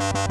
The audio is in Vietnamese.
Wow.